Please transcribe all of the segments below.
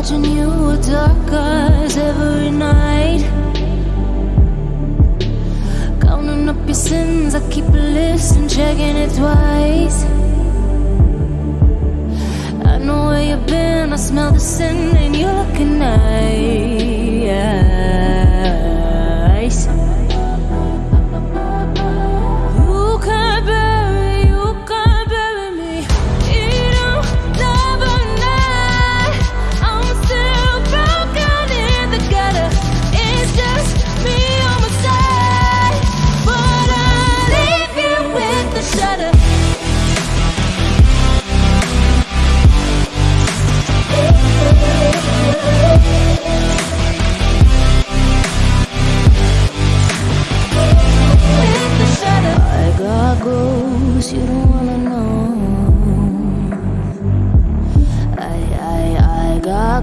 watching you with dark eyes every night. Counting up your sins, I keep a list and checking it twice. I know where you've been, I smell the sin, and you're looking nice.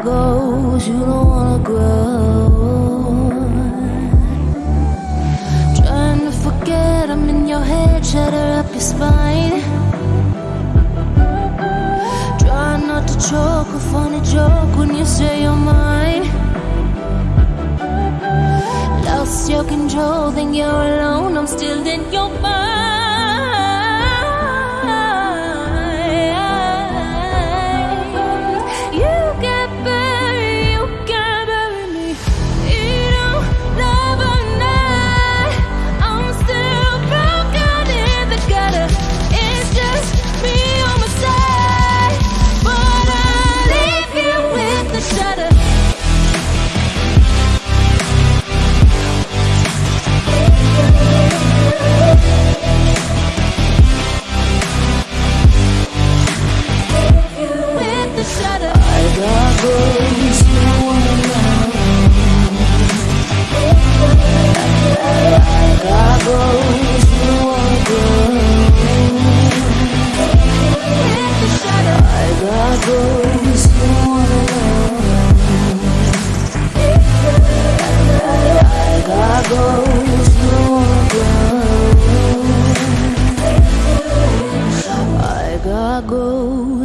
Goals you don't wanna grow. Trying to forget I'm in your head, shatter up your spine. Try not to choke, a funny joke when you say you're mine. Lost your control, think you're alone, I'm still in your mind.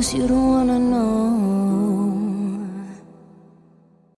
Cause you don't wanna know.